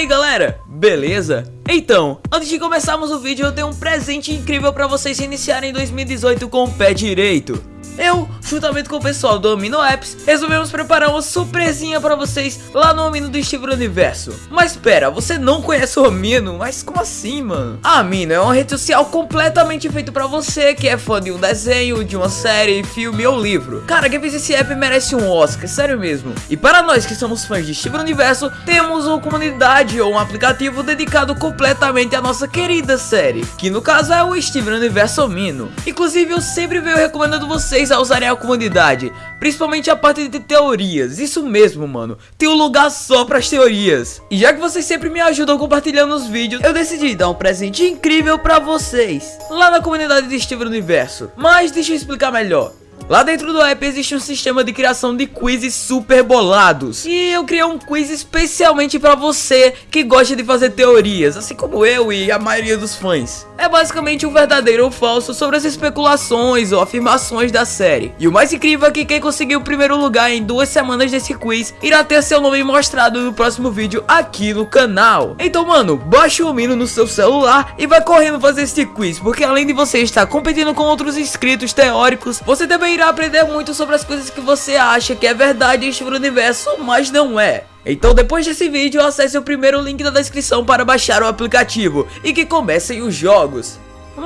aí galera, beleza? Então, antes de começarmos o vídeo eu tenho um presente incrível pra vocês iniciarem 2018 com o pé direito eu, juntamente com o pessoal do Amino Apps, resolvemos preparar uma surpresinha pra vocês lá no Amino do Steve Universo. Mas pera, você não conhece o Amino? Mas como assim, mano? A Amino é uma rede social completamente feita pra você que é fã de um desenho, de uma série, filme ou livro. Cara, quem fez esse app merece um Oscar, sério mesmo. E para nós que somos fãs de Steve Universo, temos uma comunidade ou um aplicativo dedicado completamente à nossa querida série, que no caso é o Steve Universo Amino. Inclusive eu sempre venho recomendando vocês a usarem a comunidade, principalmente a parte de teorias. Isso mesmo, mano. Tem um lugar só para as teorias. E já que vocês sempre me ajudam compartilhando os vídeos, eu decidi dar um presente incrível para vocês lá na comunidade de Steven Universo. Mas deixa eu explicar melhor. Lá dentro do app existe um sistema de criação de quizzes super bolados. E eu criei um quiz especialmente para você que gosta de fazer teorias, assim como eu e a maioria dos fãs. É basicamente um verdadeiro ou falso sobre as especulações ou afirmações da série. E o mais incrível é que quem conseguir o primeiro lugar em duas semanas desse quiz irá ter seu nome mostrado no próximo vídeo aqui no canal. Então mano, baixa o Mino no seu celular e vai correndo fazer esse quiz, porque além de você estar competindo com outros inscritos teóricos, você também irá aprender muito sobre as coisas que você acha que é verdade em Steven Universo, mas não é. Então depois desse vídeo, acesse o primeiro link da descrição para baixar o aplicativo e que comecem os jogos.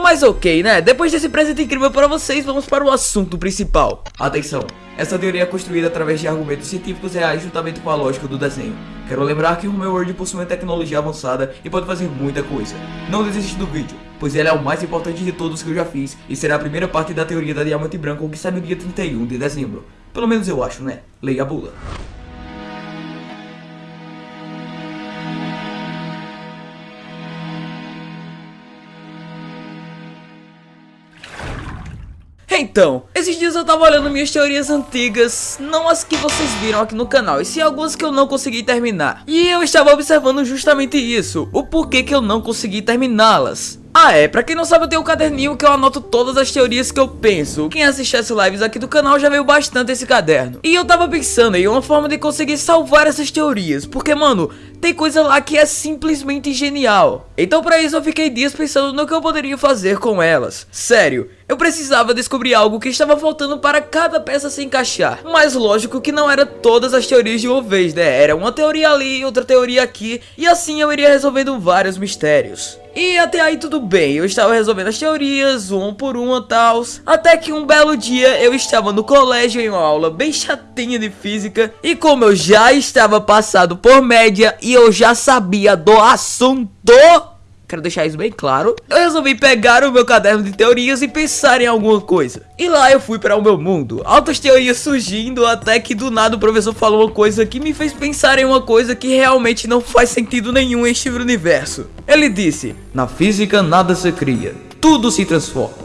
Mas ok, né? Depois desse presente incrível para vocês, vamos para o assunto principal. Atenção, essa teoria é construída através de argumentos científicos reais juntamente com a lógica do desenho. Quero lembrar que o meu Word possui uma tecnologia avançada e pode fazer muita coisa. Não desiste do vídeo, pois ele é o mais importante de todos que eu já fiz e será a primeira parte da teoria da diamante branco que sai no dia 31 de dezembro. Pelo menos eu acho, né? Leia a bula. Então, esses dias eu tava olhando minhas teorias antigas, não as que vocês viram aqui no canal, e sim algumas que eu não consegui terminar. E eu estava observando justamente isso, o porquê que eu não consegui terminá-las. Ah é, pra quem não sabe eu tenho um caderninho que eu anoto todas as teorias que eu penso Quem assiste as lives aqui do canal já veio bastante esse caderno E eu tava pensando em uma forma de conseguir salvar essas teorias Porque mano, tem coisa lá que é simplesmente genial Então pra isso eu fiquei dias pensando no que eu poderia fazer com elas. Sério, eu precisava descobrir algo que estava faltando para cada peça se encaixar. Mas lógico que não era todas as teorias de uma vez, né? Era uma teoria ali, outra teoria aqui E assim eu iria resolvendo vários mistérios. E até aí tudo bem, eu estava resolvendo as teorias, um por uma tal, até que um belo dia eu estava no colégio em uma aula bem chatinha de física, e como eu já estava passado por média e eu já sabia do assunto, Quero deixar isso bem claro. Eu resolvi pegar o meu caderno de teorias e pensar em alguma coisa. E lá eu fui para o meu mundo. Altas teorias surgindo até que do nada o professor falou uma coisa que me fez pensar em uma coisa que realmente não faz sentido nenhum em este universo. Ele disse, na física nada se cria, tudo se transforma.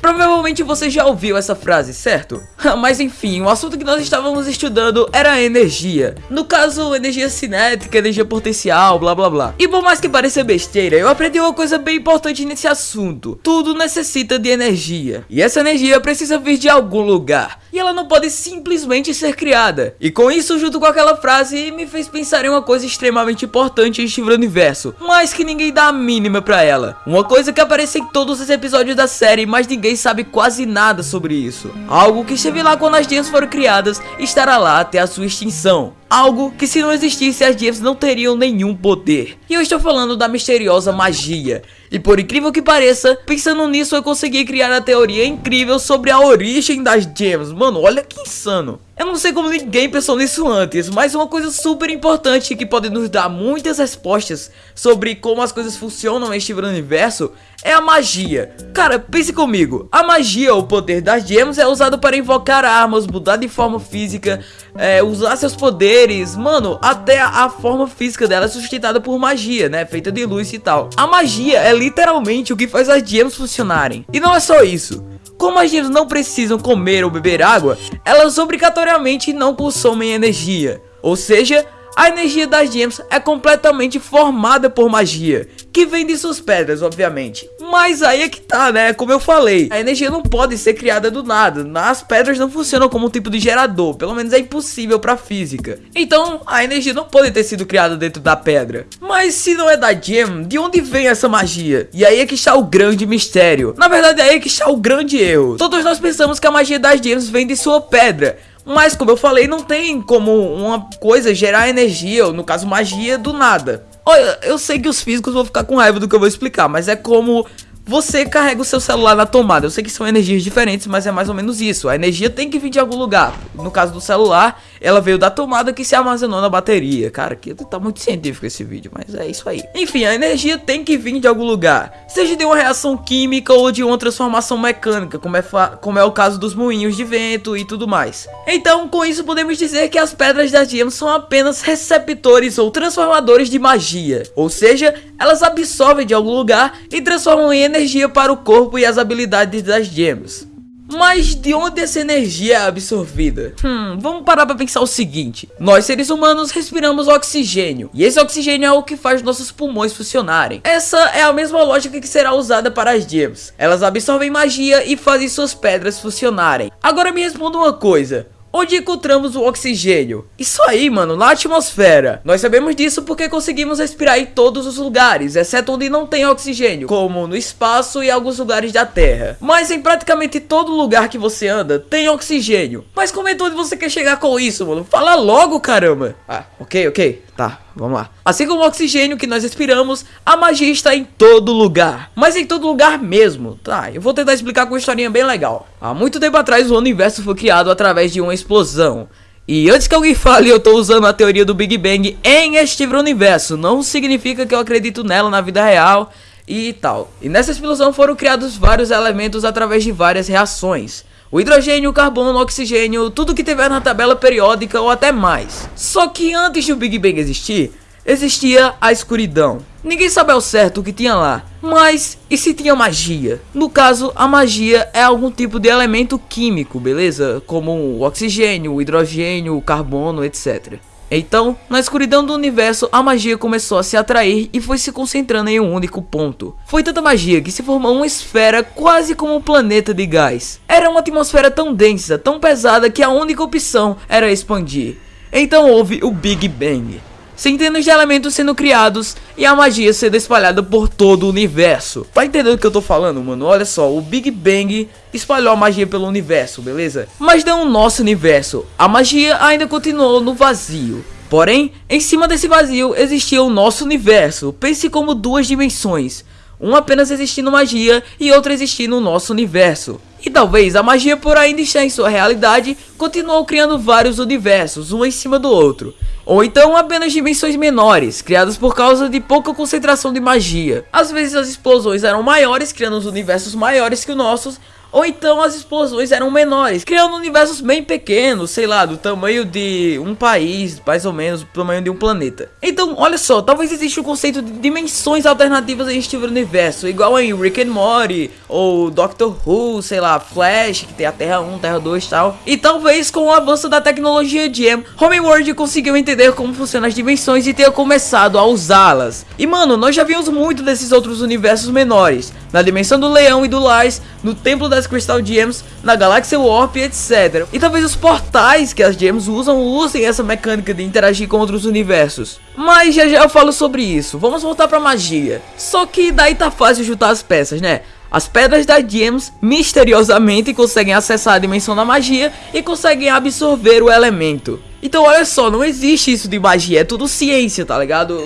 Provavelmente você já ouviu essa frase, certo? Mas enfim, o assunto que nós estávamos estudando era a energia. No caso, energia cinética, energia potencial, blá blá blá. E por mais que pareça besteira, eu aprendi uma coisa bem importante nesse assunto. Tudo necessita de energia. E essa energia precisa vir de algum lugar. Ela não pode simplesmente ser criada. E com isso, junto com aquela frase, me fez pensar em uma coisa extremamente importante em Steven Universo. Mas que ninguém dá a mínima pra ela. Uma coisa que aparece em todos os episódios da série, mas ninguém sabe quase nada sobre isso. Algo que esteve lá quando as gems foram criadas estará lá até a sua extinção. Algo que se não existisse as gems não teriam nenhum poder. E eu estou falando da misteriosa magia. E por incrível que pareça, pensando nisso eu consegui criar a teoria incrível sobre a origem das gems. Mano, olha que insano. Eu não sei como ninguém pensou nisso antes, mas uma coisa super importante que pode nos dar muitas respostas sobre como as coisas funcionam neste universo é a magia. Cara, pense comigo, a magia, o poder das gems é usado para invocar armas, mudar de forma física, é, usar seus poderes, mano, até a, forma física dela é sustentada por magia, né, feita de luz e tal. A magia é literalmente o que faz as gems funcionarem. E não é só isso. Como as gems não precisam comer ou beber água, elas obrigatoriamente não consomem energia. Ou seja, A energia das gems é completamente formada por magia, que vem de suas pedras, obviamente. Mas aí é que tá, né? Como eu falei, a energia não pode ser criada do nada. As pedras não funcionam como um tipo de gerador, pelo menos é impossível pra física. Então, a energia não pode ter sido criada dentro da pedra. Mas se não é da gem, de onde vem essa magia? E aí é que está o grande mistério. Na verdade, aí é que está o grande erro. Todos nós pensamos que a magia das gems vem de sua pedra. Mas como eu falei, não tem como uma coisa gerar energia, ou no caso magia, do nada. Olha, eu sei que os físicos vão ficar com raiva do que eu vou explicar, mas é como você carrega o seu celular na tomada. Eu sei que são energias diferentes, mas é mais ou menos isso. A energia tem que vir de algum lugar. No caso do celular, ela veio da tomada que se armazenou na bateria. Cara, aqui tá muito científico esse vídeo, mas é isso aí. Enfim, a energia tem que vir de algum lugar. Seja de uma reação química ou de uma transformação mecânica, como é, como é o caso dos moinhos de vento e tudo mais. Então, com isso podemos dizer que as pedras da gems são apenas receptores ou transformadores de magia. Ou seja, elas absorvem de algum lugar e transformam em energia para o corpo e as habilidades das gems. Mas de onde essa energia é absorvida? Hum, vamos parar para pensar o seguinte. Nós seres humanos respiramos oxigênio. E esse oxigênio é o que faz nossos pulmões funcionarem. Essa é a mesma lógica que será usada para as gems. Elas absorvem magia e fazem suas pedras funcionarem. Agora me responda uma coisa. Onde encontramos o oxigênio? Isso aí, mano, na atmosfera. Nós sabemos disso porque conseguimos respirar em todos os lugares, exceto onde não tem oxigênio, como no espaço e alguns lugares da Terra. Mas em praticamente todo lugar que você anda, tem oxigênio. Mas como é onde você quer chegar com isso, mano? Fala logo, caramba. Ah, ok, ok. Tá, vamos lá. Assim como o oxigênio que nós respiramos, a magia está em todo lugar. Mas em todo lugar mesmo. Tá, eu vou tentar explicar com uma historinha bem legal. Há muito tempo atrás o universo foi criado através de uma explosão. E antes que alguém fale, eu tô usando a teoria do Big Bang em este universo. Não significa que eu acredito nela na vida real e tal. E nessa explosão foram criados vários elementos através de várias reações. O hidrogênio, o carbono, o oxigênio, tudo que tiver na tabela periódica ou até mais. Só que antes do Big Bang existir, existia a escuridão. Ninguém sabe ao certo o que tinha lá. Mas, e se tinha magia? No caso, a magia é algum tipo de elemento químico, beleza? Como o oxigênio, o hidrogênio, o carbono, etc. Então, na escuridão do universo, a magia começou a se atrair e foi se concentrando em um único ponto. Foi tanta magia que se formou uma esfera quase como um planeta de gás. Era uma atmosfera tão densa, tão pesada que a única opção era expandir. Então houve o Big Bang centenas de elementos sendo criados e a magia sendo espalhada por todo o universo. Tá entendendo o que eu tô falando, mano? Olha só, o Big Bang espalhou a magia pelo universo, beleza? Mas não o nosso universo, a magia ainda continuou no vazio. Porém, em cima desse vazio existia o nosso universo, pense como duas dimensões. uma apenas existindo magia e outra existindo o nosso universo. E talvez a magia por ainda estar em sua realidade, continuou criando vários universos, um em cima do outro. Ou então apenas dimensões menores, criadas por causa de pouca concentração de magia. Às vezes as explosões eram maiores, criando os universos maiores que os nossos, ou então as explosões eram menores, criando universos bem pequenos, sei lá, do tamanho de um país, mais ou menos, do tamanho de um planeta. Então, olha só, talvez exista o conceito de dimensões alternativas em Steven Universo, igual em Rick and Morty, ou Doctor Who, sei lá, Flash, que tem a Terra 1, Terra 2 e tal. E talvez com o avanço da tecnologia de M, Homeworld conseguiu entender como funcionam as dimensões e ter começado a usá-las. E mano, nós já vimos muito desses outros universos menores, na dimensão do Leão e do Lars, no Templo das Crystal Gems, na Galáxia Warp, etc. E talvez os portais que as Gems usam usem essa mecânica de interagir com outros universos. Mas já já eu falo sobre isso, vamos voltar pra magia. Só que daí tá fácil juntar as peças, né? As pedras da Gems misteriosamente conseguem acessar a dimensão da magia e conseguem absorver o elemento. Então olha só, não existe isso de magia, é tudo ciência, tá ligado?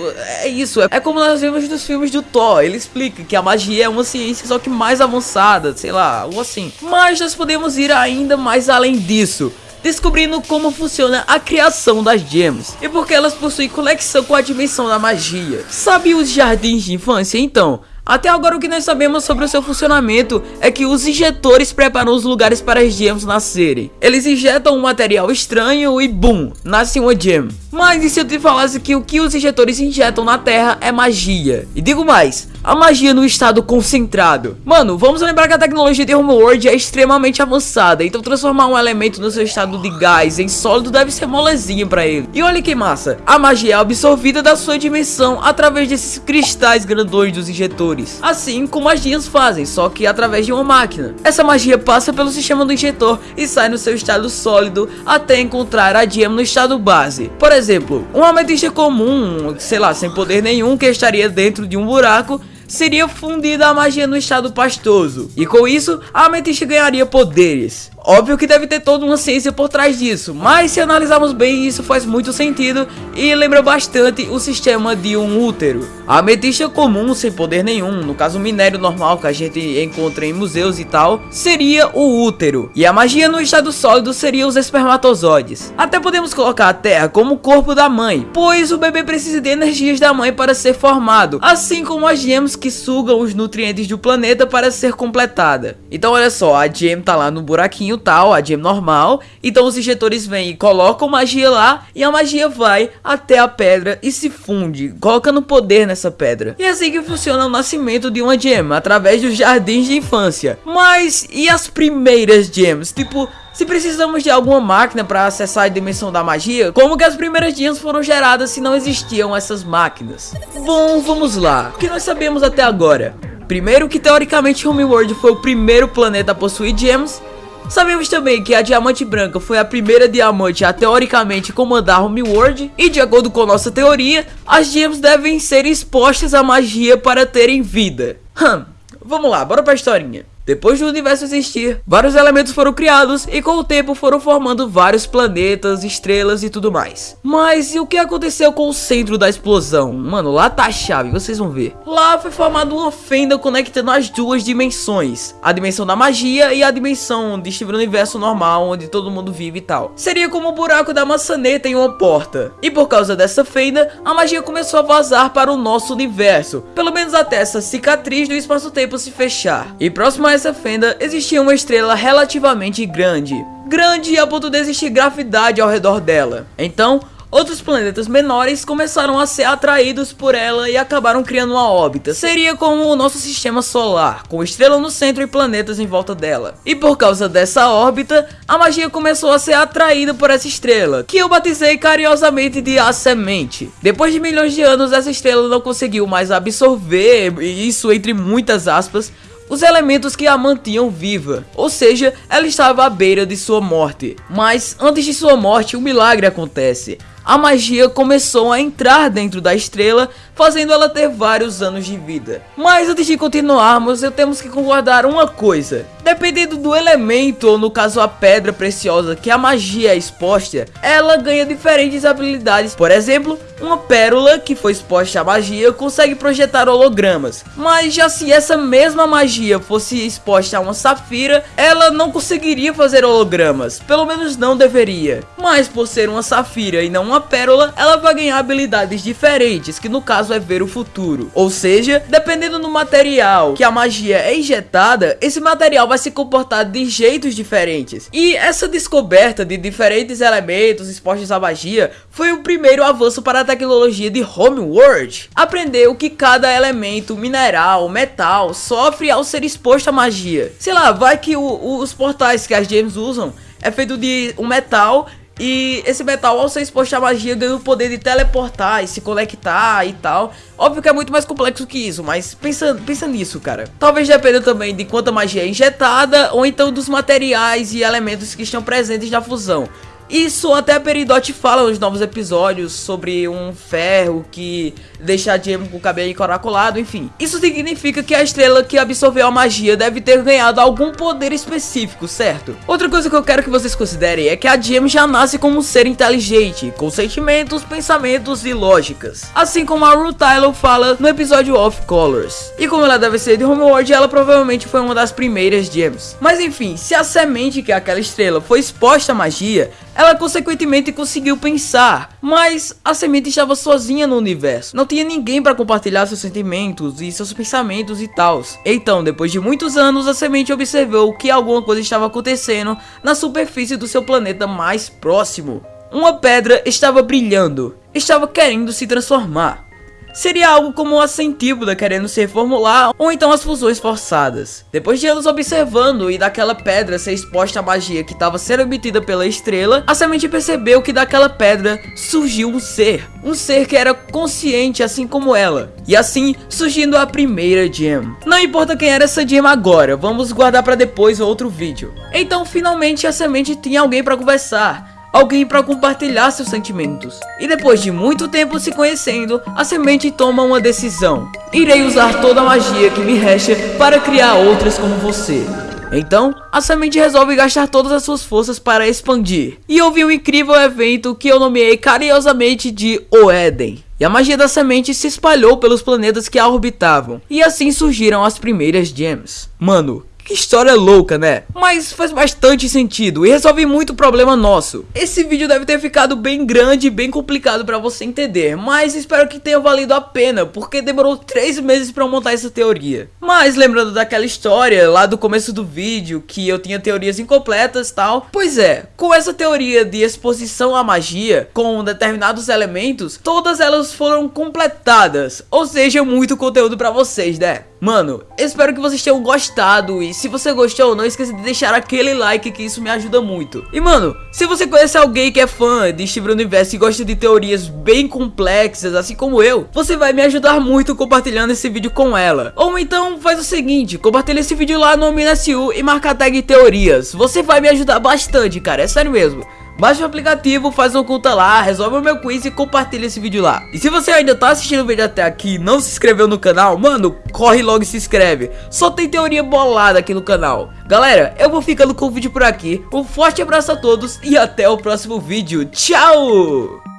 É isso, é, como nós vemos nos filmes do Thor, ele explica que a magia é uma ciência só que mais avançada, sei lá, algo assim. Mas nós podemos ir ainda mais além disso descobrindo como funciona a criação das gems e porque elas possuem conexão com a dimensão da magia. Sabe os jardins de infância então? Até agora o que nós sabemos sobre o seu funcionamento é que os injetores preparam os lugares para as gems nascerem. Eles injetam um material estranho e boom, nasce uma gem. Mas e se eu te falasse que o que os injetores injetam na terra é magia? E digo mais, a magia no estado concentrado. Mano, vamos lembrar que a tecnologia de Homeworld é extremamente avançada, então transformar um elemento no seu estado de gás em sólido deve ser molezinha pra ele. E olha que massa, a magia é absorvida da sua dimensão através desses cristais grandões dos injetores, assim como as magias fazem, só que através de uma máquina. Essa magia passa pelo sistema do injetor e sai no seu estado sólido até encontrar a gem no estado base. Por exemplo, um ametista comum, sei lá, sem poder nenhum, que estaria dentro de um buraco, seria fundida a magia no estado pastoso. E com isso, a ametista ganharia poderes. Óbvio que deve ter toda uma ciência por trás disso, mas se analisarmos bem isso faz muito sentido e lembra bastante o sistema de um útero. A ametista comum sem poder nenhum, no caso minério normal que a gente encontra em museus e tal, seria o útero. E a magia no estado sólido seria os espermatozoides. Até podemos colocar a terra como o corpo da mãe, pois o bebê precisa de energias da mãe para ser formado, assim como as gemas que sugam os nutrientes do planeta para ser completada. Então olha só, a gem tá lá no buraquinho tal, a gem normal. Então os injetores vêm e colocam magia lá e a magia vai até a pedra e se funde, colocando poder nessa pedra. E é assim que funciona o nascimento de uma gem, através dos jardins de infância. Mas e as primeiras gems? Tipo, se precisamos de alguma máquina para acessar a dimensão da magia, como que as primeiras gems foram geradas se não existiam essas máquinas? Bom, vamos lá. O que nós sabemos até agora? Primeiro que teoricamente Homeworld foi o primeiro planeta a possuir gems Sabemos também que a Diamante Branca foi a primeira diamante a teoricamente comandar Homeworld e de acordo com nossa teoria, as gems devem ser expostas à magia para terem vida. Hum, vamos lá, bora pra historinha. Depois do universo existir, vários elementos foram criados e com o tempo foram formando vários planetas, estrelas e tudo mais. Mas e o que aconteceu com o centro da explosão? Mano, lá tá a chave, vocês vão ver. Lá foi formada uma fenda conectando as duas dimensões. A dimensão da magia e a dimensão de Steven Universo normal, onde todo mundo vive e tal. Seria como o buraco da maçaneta em uma porta. E por causa dessa fenda, a magia começou a vazar para o nosso universo. Pelo menos até essa cicatriz do espaço-tempo se fechar. E próximo a essa fenda existia uma estrela relativamente grande. Grande a ponto de existir gravidade ao redor dela. Então, outros planetas menores começaram a ser atraídos por ela e acabaram criando uma órbita. Seria como o nosso sistema solar, com estrela no centro e planetas em volta dela. E por causa dessa órbita, a magia começou a ser atraída por essa estrela, que eu batizei carinhosamente de A Semente. Depois de milhões de anos, essa estrela não conseguiu mais absorver, isso entre muitas aspas, os elementos que a mantinham viva, ou seja, ela estava à beira de sua morte. Mas antes de sua morte, um milagre acontece a magia começou a entrar dentro da estrela, fazendo ela ter vários anos de vida. Mas antes de continuarmos, eu temos que concordar uma coisa. Dependendo do elemento, ou no caso a pedra preciosa que a magia é exposta, ela ganha diferentes habilidades. Por exemplo, uma pérola que foi exposta à magia consegue projetar hologramas. Mas já se essa mesma magia fosse exposta a uma safira, ela não conseguiria fazer hologramas. Pelo menos não deveria. Mas por ser uma safira e não uma pérola, ela vai ganhar habilidades diferentes, que no caso é ver o futuro. Ou seja, dependendo do material que a magia é injetada, esse material vai se comportar de jeitos diferentes. E essa descoberta de diferentes elementos expostos à magia foi o primeiro avanço para a tecnologia de Homeworld. Aprendeu que cada elemento, mineral, metal, sofre ao ser exposto à magia. Sei lá, vai que o, os portais que as gems usam é feito de um metal e esse metal, ao ser exposto à magia, ganha o poder de teleportar e se conectar e tal. Óbvio que é muito mais complexo que isso, mas pensa, pensa nisso, cara. Talvez dependa também de quanta magia é injetada, ou então dos materiais e elementos que estão presentes na fusão. Isso até Peridot fala nos novos episódios sobre um ferro que deixa a Gem com o cabelo encaracolado, enfim. Isso significa que a estrela que absorveu a magia deve ter ganhado algum poder específico, certo? Outra coisa que eu quero que vocês considerem é que a Gem já nasce como um ser inteligente, com sentimentos, pensamentos e lógicas. Assim como a Ruth Tyler fala no episódio Off Colors. E como ela deve ser de Homeworld, ela provavelmente foi uma das primeiras Gems. Mas enfim, se a semente que é aquela estrela foi exposta à magia, ela consequentemente conseguiu pensar, mas a semente estava sozinha no universo. Não tinha ninguém para compartilhar seus sentimentos e seus pensamentos e tal. Então, depois de muitos anos, a semente observou que alguma coisa estava acontecendo na superfície do seu planeta mais próximo. Uma pedra estava brilhando, estava querendo se transformar. Seria algo como a centípoda querendo se reformular ou então as fusões forçadas. Depois de anos observando e daquela pedra ser exposta à magia que estava sendo emitida pela estrela, a semente percebeu que daquela pedra surgiu um ser, um ser que era consciente assim como ela. E assim surgindo a primeira gem. Não importa quem era essa gem agora, vamos guardar para depois outro vídeo. Então finalmente a semente tinha alguém para conversar alguém para compartilhar seus sentimentos. E depois de muito tempo se conhecendo, a semente toma uma decisão. Irei usar toda a magia que me resta para criar outras como você. Então, a semente resolve gastar todas as suas forças para expandir. E houve um incrível evento que eu nomeei carinhosamente de O Éden. E a magia da semente se espalhou pelos planetas que a orbitavam. E assim surgiram as primeiras gems. Mano, que história louca, né? Mas faz bastante sentido e resolve muito problema nosso. Esse vídeo deve ter ficado bem grande e bem complicado pra você entender, mas espero que tenha valido a pena, porque demorou 3 meses pra montar essa teoria. Mas lembrando daquela história lá do começo do vídeo, que eu tinha teorias incompletas e tal, pois é, com essa teoria de exposição à magia, com determinados elementos, todas elas foram completadas, ou seja, muito conteúdo pra vocês, né? Mano, espero que vocês tenham gostado e se você gostou, não esqueça de deixar aquele like que isso me ajuda muito. E mano, se você conhece alguém que é fã de Steven Universo e gosta de teorias bem complexas, assim como eu, você vai me ajudar muito compartilhando esse vídeo com ela. Ou então faz o seguinte, compartilha esse vídeo lá no MinaSU e marca a tag teorias. Você vai me ajudar bastante, cara, é sério mesmo. Baixa o aplicativo, faz uma conta lá, resolve o meu quiz e compartilha esse vídeo lá. E se você ainda tá assistindo o vídeo até aqui e não se inscreveu no canal, mano, corre logo e se inscreve. Só tem teoria bolada aqui no canal. Galera, eu vou ficando com o vídeo por aqui. Um forte abraço a todos e até o próximo vídeo. Tchau!